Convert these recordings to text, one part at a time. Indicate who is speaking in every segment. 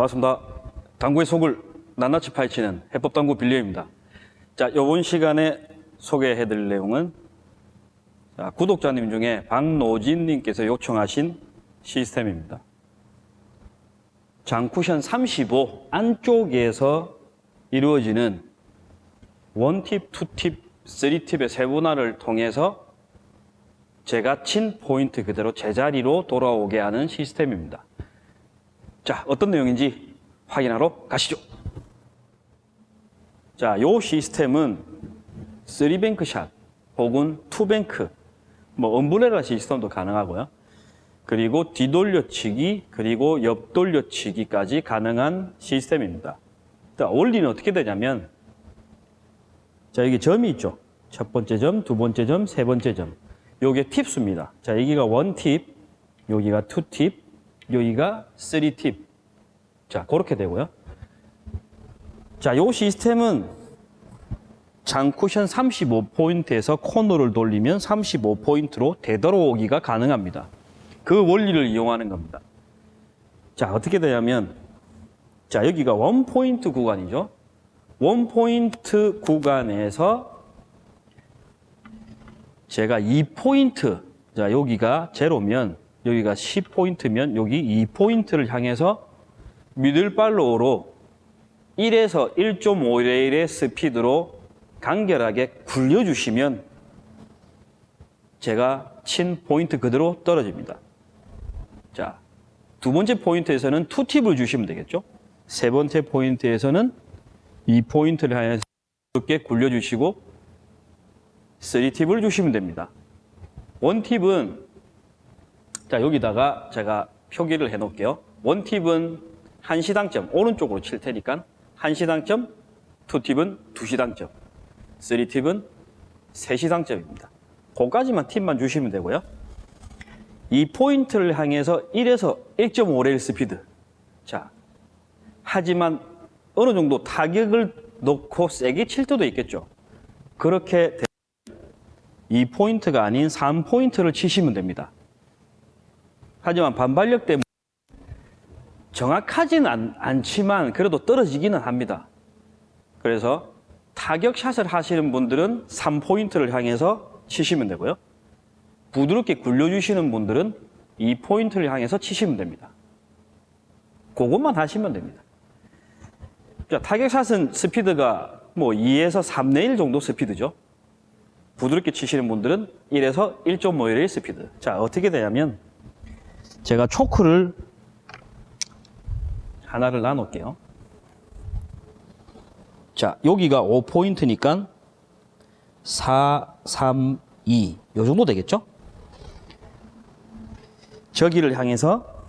Speaker 1: 반갑습니다. 당구의 속을 낱낱이 파헤치는 해법당구 빌리입니다. 자, 이번 시간에 소개해 드릴 내용은 자, 구독자님 중에 박노진 님께서 요청하신 시스템입니다. 장쿠션 35 안쪽에서 이루어지는 원팁, 투팁, 쓰리팁의 세분화를 통해서 제가 친 포인트 그대로 제자리로 돌아오게 하는 시스템입니다. 자, 어떤 내용인지 확인하러 가시죠. 자, 요 시스템은 3뱅크 샷 혹은 2뱅크, 뭐 엄브레라 시스템도 가능하고요. 그리고 뒤돌려치기, 그리고 옆돌려치기까지 가능한 시스템입니다. 자, 원리는 어떻게 되냐면 자, 여기 점이 있죠. 첫 번째 점, 두 번째 점, 세 번째 점. 요게 팁수입니다. 자, 여기가 원 팁, 여기가 two 팁, 여기가 three 팁. 자, 그렇게 되고요. 자, 요 시스템은 장쿠션 35포인트에서 코너를 돌리면 35포인트로 되돌아오기가 가능합니다. 그 원리를 이용하는 겁니다. 자, 어떻게 되냐면, 자, 여기가 one 포인트 구간이죠. one 포인트 구간에서 제가 2포인트, 자, 여기가 제로면, 여기가 10포인트면, 여기 2포인트를 향해서 middle follow로 1에서 1.5레일의 스피드로 간결하게 굴려주시면 제가 친 포인트 그대로 떨어집니다. 자, 두 번째 포인트에서는 two 팁을 주시면 되겠죠? 세 번째 포인트에서는 이 포인트를 향해서 이렇게 굴려주시고 three 팁을 주시면 됩니다. one 팁은 자 여기다가 제가 표기를 해 놓을게요. 원팁은 한 시당점 오른쪽으로 칠 테니까 한 시당점, two 팁은 두 시당점, three 팁은 세 시당점입니다. 그까지만 팁만 주시면 되고요. 이 포인트를 향해서 1에서 1.5레일 스피드. 자, 하지만 어느 정도 타격을 놓고 세게 칠 때도 있겠죠. 그렇게 이 포인트가 아닌 3포인트를 치시면 됩니다. 하지만 반발력 때문에 정확하지는 않, 않지만 그래도 떨어지기는 합니다. 그래서 타격샷을 하시는 분들은 3포인트를 향해서 치시면 되고요. 부드럽게 굴려주시는 분들은 이 포인트를 향해서 치시면 됩니다. 그것만 하시면 됩니다. 자, 타격샷은 스피드가 뭐 2에서 3내 1 정도 스피드죠. 부드럽게 치시는 분들은 1에서 1.5의 스피드. 자, 어떻게 되냐면 제가 초크를 하나를 나눌게요. 자, 여기가 5포인트니까 4, 3, 2. 요 정도 되겠죠? 저기를 향해서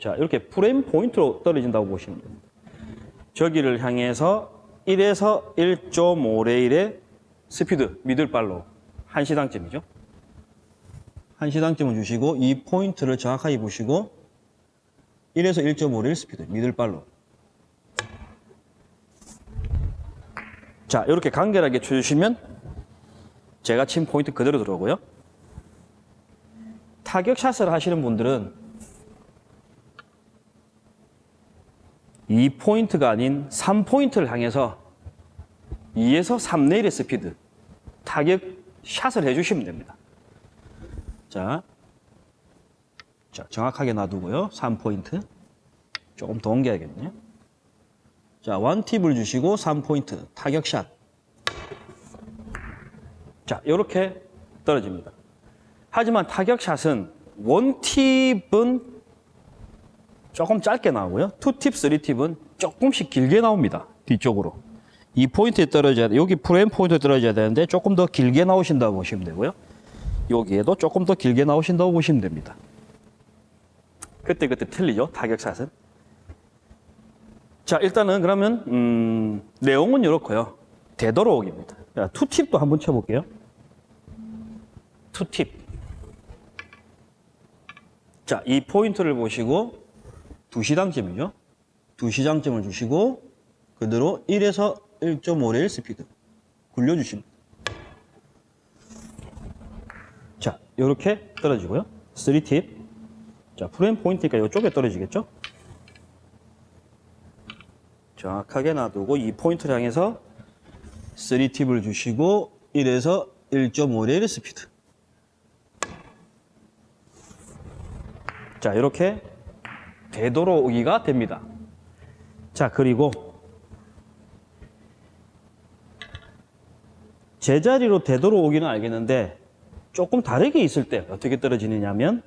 Speaker 1: 자, 이렇게 프레임 포인트로 떨어진다고 보시면 됩니다. 저기를 향해서 1에서 1.5레일의 스피드, middle follow 한시당점이죠. 한 시당점을 주시고 이 포인트를 정확하게 보시고 1에서 1.5레일 스피드, middle follow 자, 이렇게 간결하게 쳐주시면 제가 친 포인트 그대로 들어오고요. 타격샷을 하시는 분들은 이 포인트가 아닌 3포인트를 향해서 2에서 3레일의 스피드 타격 샷을 해주시면 됩니다. 자, 자 정확하게 놔두고요. 3포인트 조금 더 옮겨야겠네요. 자, one tip을 주시고 3포인트 타격샷 자, 이렇게 떨어집니다. 하지만 타격샷은 one tip은 조금 짧게 나오고요. two tip, three tip은 조금씩 길게 나옵니다. 뒤쪽으로. 이 포인트에 떨어져야 돼. 여기 프레임 포인트에 떨어져야 되는데 조금 더 길게 나오신다고 보시면 되고요. 여기에도 조금 더 길게 나오신다고 보시면 됩니다. 그때 그때 틀리죠. 타격샷은. 자, 일단은 그러면 음, 내용은 이렇고요. 되돌아오기입니다. 자, 투팁도 한번 쳐볼게요. 투팁. 자, 이 포인트를 보시고 두시당점이죠. 두시당점을 주시고 그대로 1에서 1.5레일 스피드 굴려주십니다. 자, 이렇게 떨어지고요. 3팁. 자, 프레임 포인트니까 이쪽에 떨어지겠죠? 정확하게 놔두고 이 포인트를 향해서 3팁을 주시고 1에서 1.5레일 스피드. 자, 이렇게 되돌아오기가 됩니다. 자, 그리고 제자리로 되돌아오기는 알겠는데 조금 다르게 있을 때 어떻게 떨어지느냐면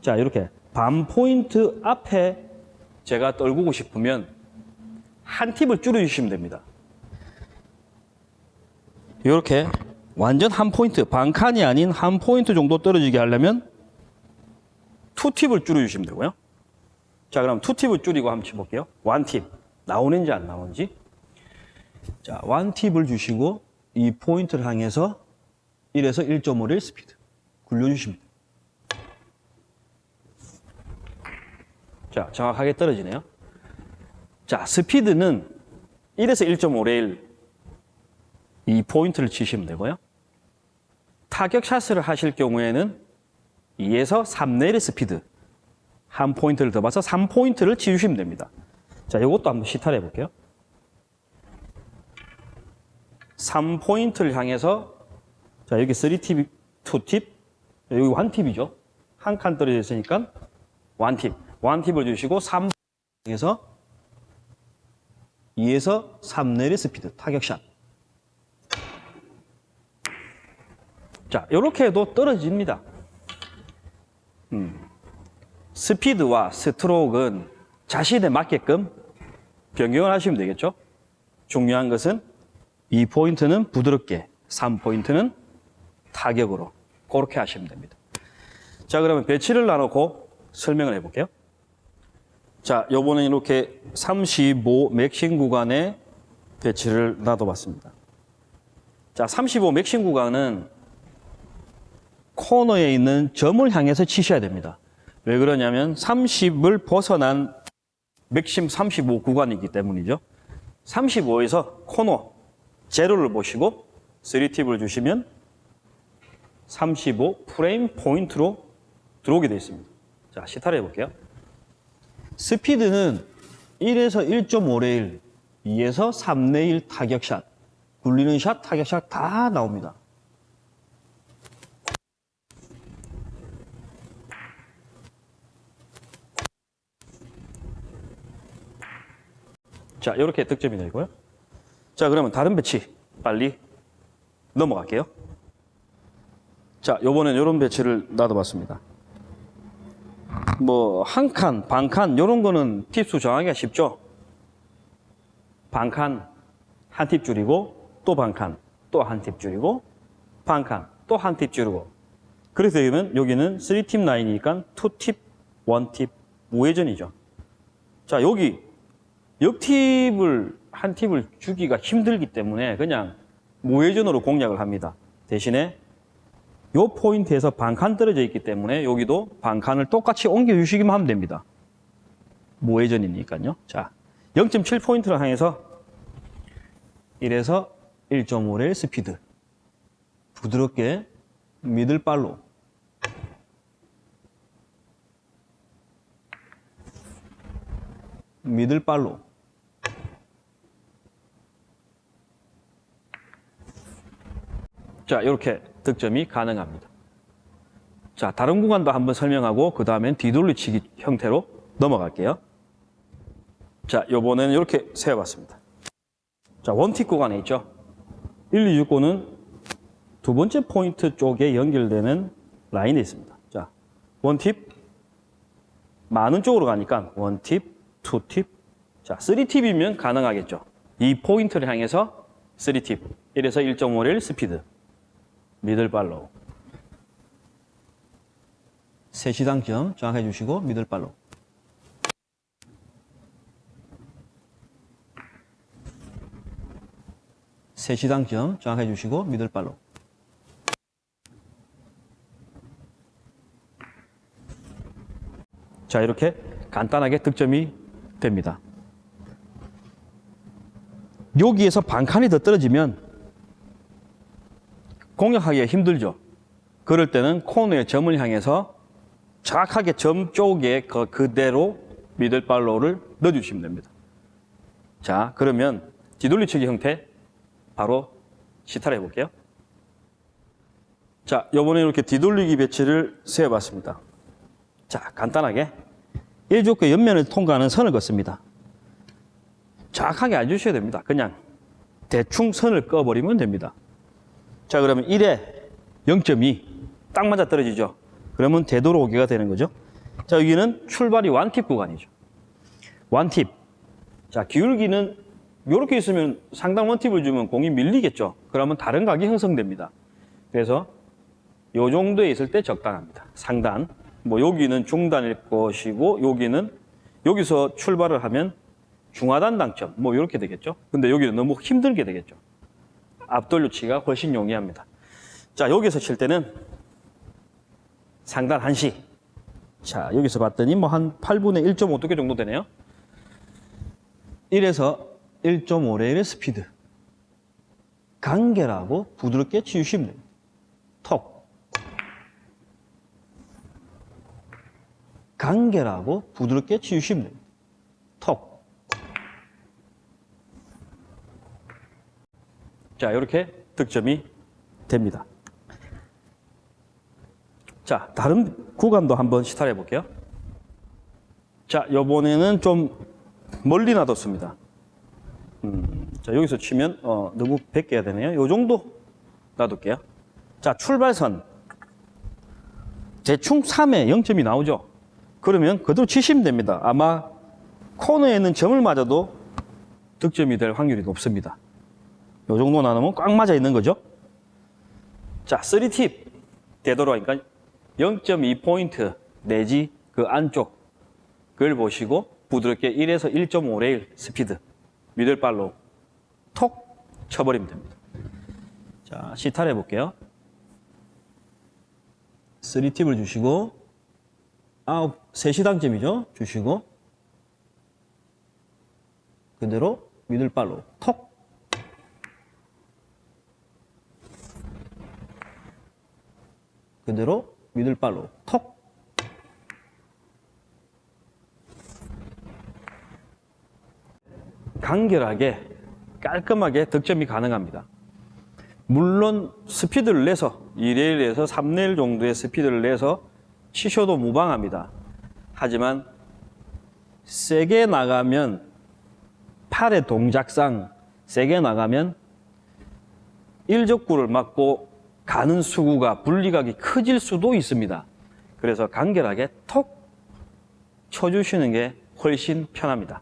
Speaker 1: 자, 이렇게 반 포인트 앞에 제가 떨구고 싶으면 한 팁을 줄여주시면 됩니다. 이렇게 완전 한 포인트, 반 칸이 아닌 한 포인트 정도 떨어지게 하려면 two tip을 줄여주시면 되고요. 자, 그럼 two tip을 줄이고 한번 쳐볼게요. one tip. 나오는지 안 나오는지. 자, one tip을 주시고 이 포인트를 향해서 1에서 1.5를 스피드 돼요. 자, 정확하게 떨어지네요. 자, 스피드는 1에서 1.5레일 이 포인트를 치시면 되고요. 타격 샷을 하실 경우에는 2에서 3레일 스피드 한 포인트를 더 봐서 3포인트를 쳐주시면 됩니다. 자, 이것도 한번 시타를 해볼게요. 3포인트를 향해서 자, 여기 3팁, 2팁, 여기 1팁이죠. 한 칸 떨어져 있으니까 1팁. 1팁을 주시고 3 향해서 2에서 3레일 스피드 타격샷. 자, 이렇게 해도 떨어집니다. 음. 스피드와 스트로크는 자신에 맞게끔 변경을 하시면 되겠죠. 중요한 것은 이 포인트는 부드럽게, 3포인트는 타격으로 그렇게 하시면 됩니다. 자, 그러면 배치를 나누고 설명을 해볼게요. 자, 요번에 이렇게 35 맥심 구간에 배치를 놔둬봤습니다. 자, 35 맥심 구간은 코너에 있는 점을 향해서 치셔야 됩니다. 왜 그러냐면 30을 벗어난 맥심 35 구간이기 때문이죠. 35에서 코너 제로를 보시고 3팁을 주시면 35 프레임 포인트로 들어오게 되어 있습니다. 자, 시타를 해볼게요. 스피드는 1에서 1.5레일, 2에서 3레일 타격샷, 굴리는 샷, 타격샷 다 나옵니다. 자, 이렇게 득점이 되고요. 자, 그러면 다른 배치 빨리 넘어갈게요. 자, 요번엔 이런 배치를 놔둬봤습니다. 뭐, 한 칸, 반 칸, 요런 거는 팁수 정하기가 쉽죠? 반 칸, 한 팁 줄이고, 또 반 칸, 또 한 팁 줄이고, 반 칸, 또 한 팁 줄이고. 그래서 여기는, 여기는 3팁 라인이니까 2팁, 1팁, 우회전이죠. 자, 여기 역팁을 한 팁을 주기가 힘들기 때문에 그냥 무회전으로 공략을 합니다. 대신에 요 포인트에서 반칸 떨어져 있기 때문에 여기도 반칸을 똑같이 옮겨 주시기만 하면 됩니다. 무회전이니까요. 자, 0.7포인트를 향해서 1에서 1.5레일 스피드 부드럽게 미들발로 미들발로 자, 이렇게 득점이 가능합니다. 자, 다른 구간도 한번 설명하고 그 다음엔 뒤돌리치기 형태로 넘어갈게요. 자, 요번에는 이렇게 세워봤습니다. 자, 원팁 구간에 있죠. 1, 2, 6구는 두 번째 포인트 쪽에 연결되는 라인에 있습니다. 자, 원팁 많은 쪽으로 가니까 원팁, 투팁, 자, 3팁이면 가능하겠죠. 이 포인트를 향해서 3팁, 1에서 1.5를 스피드, 미들발로. 세시당점 정확해 주시고 미들발로. 세시당점 정확해 주시고 미들발로. 자, 이렇게 간단하게 득점이 됩니다. 여기에서 반칸이 더 떨어지면 공략하기가 힘들죠. 그럴 때는 코너의 점을 향해서 정확하게 점 쪽에 그 그대로 미들발로를 넣어주시면 됩니다. 자, 그러면 뒤돌리치기 형태 바로 시타를 해볼게요. 자, 요번에 이렇게 뒤돌리기 배치를 세워봤습니다. 자, 간단하게 1족구 옆면을 통과하는 선을 긋습니다. 정확하게 안 주셔야 됩니다. 그냥 대충 선을 꺼버리면 됩니다. 자, 그러면 1에 0.2. 딱 맞아 떨어지죠. 그러면 되돌아오기가 되는 거죠. 자, 여기는 출발이 완팁 구간이죠. 완팁. 자, 기울기는 이렇게 있으면 상당 원팁을 주면 공이 밀리겠죠. 그러면 다른 각이 형성됩니다. 그래서 요 정도에 있을 때 적당합니다. 상단. 뭐 여기는 중단일 것이고 여기는 여기서 출발을 하면 중하단 당점 뭐 이렇게 되겠죠. 근데 여기는 너무 힘들게 되겠죠. 앞돌려치기가 훨씬 용이합니다. 자, 여기서 칠 때는 상단 한시. 자, 여기서 봤더니 뭐 한 8분의 1.5 두께 정도 되네요. 1에서 1.5레일의 스피드. 간결하고 부드럽게 치우시면 됩니다. 톡. 간결하고 부드럽게 치우시면 됩니다. 톡. 자, 이렇게 득점이 됩니다. 자, 다른 구간도 한번 시타를 해볼게요. 자, 요번에는 좀 멀리 놔뒀습니다. 음, 자, 여기서 치면, 어, 너무 베껴야 되네요. 요 정도 놔둘게요. 자, 출발선. 대충 3에 0점이 나오죠? 그러면 그대로 치시면 됩니다. 아마 코너에 있는 점을 맞아도 득점이 될 확률이 높습니다. 요 정도 나누면 꽉 맞아 있는 거죠. 자, 3팁 되도록하니까 0.2포인트 내지 그 안쪽 그걸 보시고 부드럽게 1에서 1.5레일 스피드 미들발로 톡 쳐버리면 됩니다. 자, 시타를 해볼게요. 3팁을 주시고 아홉, 3시당점이죠. 주시고 그대로 미들발로 톡 그대로 미들발로 톡 간결하게 깔끔하게 득점이 가능합니다. 물론 스피드를 내서 2레일에서 3레일 정도의 스피드를 내서 치셔도 무방합니다. 하지만 세게 나가면 팔의 동작상 세게 나가면 일적구를 맞고 가는 수구가 분리각이 커질 수도 있습니다. 그래서 간결하게 톡 쳐주시는 게 훨씬 편합니다.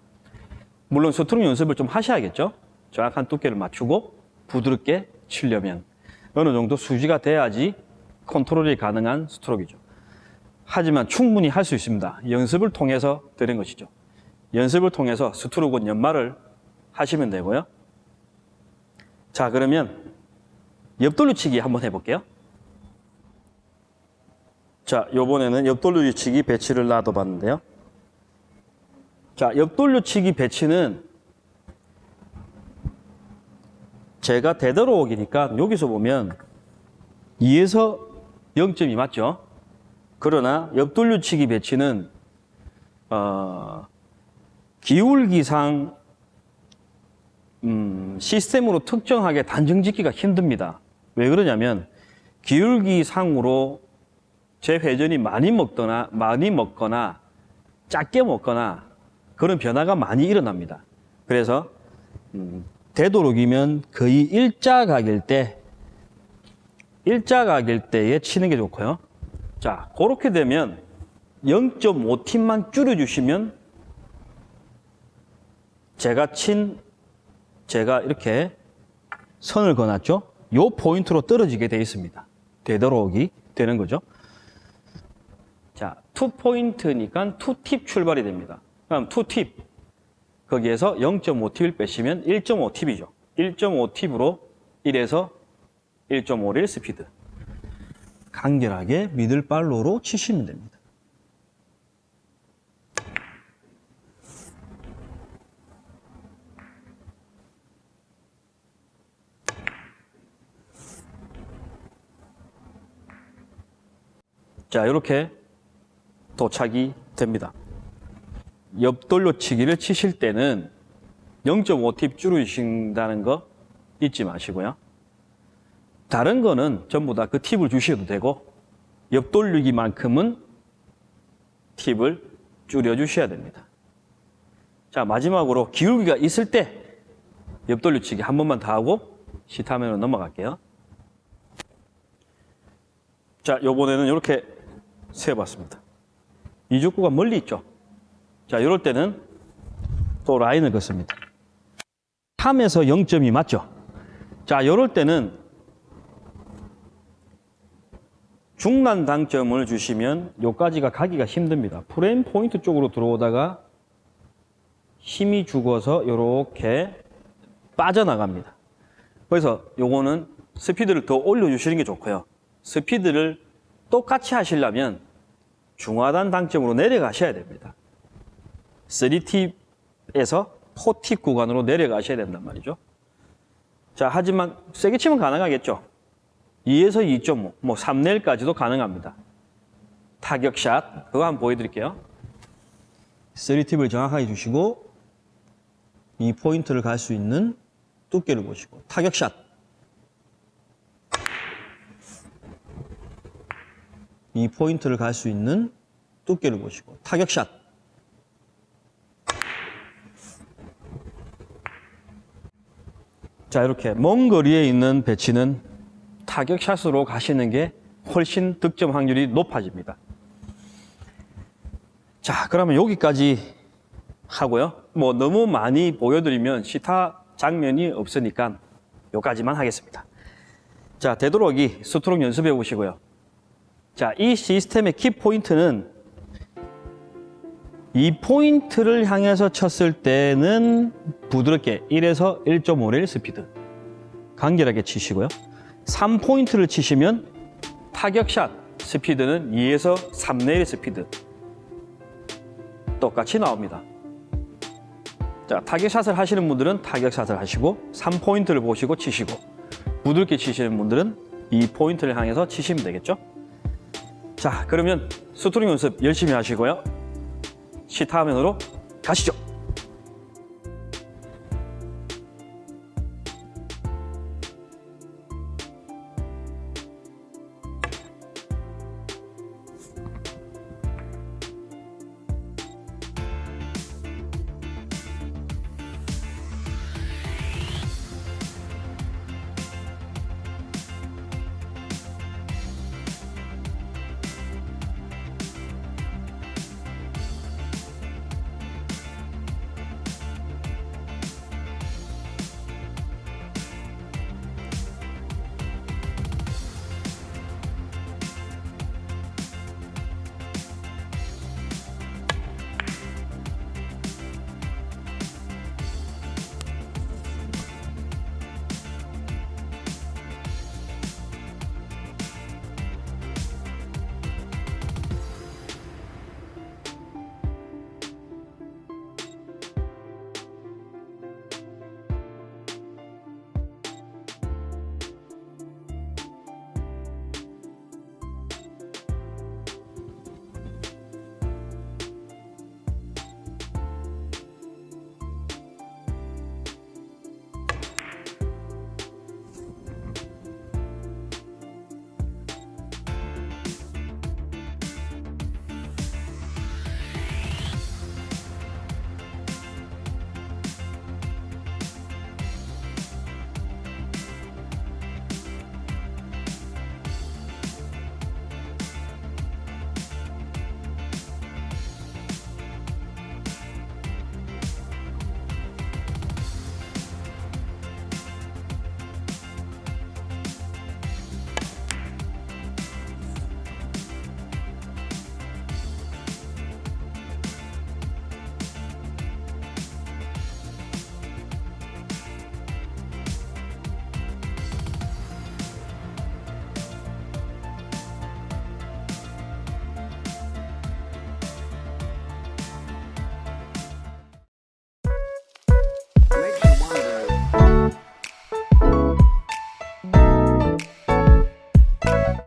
Speaker 1: 물론 스트로크 연습을 좀 하셔야겠죠. 정확한 두께를 맞추고 부드럽게 치려면 어느 정도 수지가 돼야지 컨트롤이 가능한 스트로크이죠. 하지만 충분히 할 수 있습니다. 연습을 통해서 되는 것이죠. 연습을 통해서 스트로크 연마를 하시면 되고요. 자, 그러면 옆돌려치기 한번 해볼게요. 자, 요번에는 옆돌려치기 배치를 놔둬봤는데요. 자, 옆돌려치기 배치는 제가 되도록이니까 여기서 보면 2에서 0점이 맞죠? 그러나 옆돌려치기 배치는 어, 기울기상 음, 시스템으로 특정하게 단정 짓기가 힘듭니다. 왜 그러냐면 기울기 상으로 제 회전이 많이 먹거나 많이 먹거나 작게 먹거나 그런 변화가 많이 일어납니다. 그래서 음, 되도록이면 거의 일자각일 때 일자각일 때에 치는 게 좋고요. 자, 그렇게 되면 0.5팀만 줄여주시면 제가 친, 제가 이렇게 선을 그어놨죠? 요 포인트로 떨어지게 되어 있습니다. 되도록이 되는 거죠. 자, 2포인트니까 2팁 출발이 됩니다. 그럼 2팁. 거기에서 0.5팁을 빼시면 1.5팁이죠. 1.5팁으로 1에서 1.5릴 스피드. 간결하게 미들발로로 치시면 됩니다. 자, 이렇게 도착이 됩니다. 옆돌려치기를 치실 때는 0.5팁 줄이신다는 거 잊지 마시고요. 다른 거는 전부 다 그 팁을 주셔도 되고 옆돌리기만큼은 팁을 줄여주셔야 됩니다. 자 마지막으로 기울기가 있을 때 옆돌려치기 한 번만 더 하고 시타면으로 넘어갈게요. 자 요번에는 이렇게 세어봤습니다. 이죽구가 멀리 있죠. 자 이럴 때는 또 라인을 긋습니다. 3에서 0.2 맞죠? 자 이럴 때는 중간 당점을 주시면 요까지가 가기가 힘듭니다. 프레임 포인트 쪽으로 들어오다가 힘이 죽어서 이렇게 빠져나갑니다. 그래서 요거는 스피드를 더 올려주시는 게 좋고요. 스피드를 똑같이 하시려면 중하단 당점으로 내려가셔야 됩니다. 3팁에서 4팁 구간으로 내려가셔야 된단 말이죠. 자, 하지만 세게 치면 가능하겠죠. 2에서 2.5, 뭐 3넬까지도 가능합니다. 타격샷, 그거 한번 보여드릴게요. 3팁을 정확하게 주시고 이 포인트를 갈 수 있는 두께를 보시고 타격샷. 이 포인트를 갈 수 있는 두께를 보시고 타격샷. 자 이렇게 먼 거리에 있는 배치는 타격샷으로 가시는 게 훨씬 득점 확률이 높아집니다. 자 그러면 여기까지 하고요. 뭐 너무 많이 보여드리면 시타 장면이 없으니까 여기까지만 하겠습니다. 자 되도록이 스트로크 연습해 보시고요. 자 이 시스템의 키 포인트는 이 포인트를 향해서 쳤을 때는 부드럽게 1에서 1.5레일 스피드 간결하게 치시고요. 3포인트를 치시면 타격샷 스피드는 2에서 3레일 스피드 똑같이 나옵니다. 자, 타격샷을 하시는 분들은 타격샷을 하시고 3포인트를 보시고 치시고 부드럽게 치시는 분들은 이 포인트를 향해서 치시면 되겠죠? 자, 그러면 스트로크 연습 열심히 하시고요. 시타 화면으로 가시죠.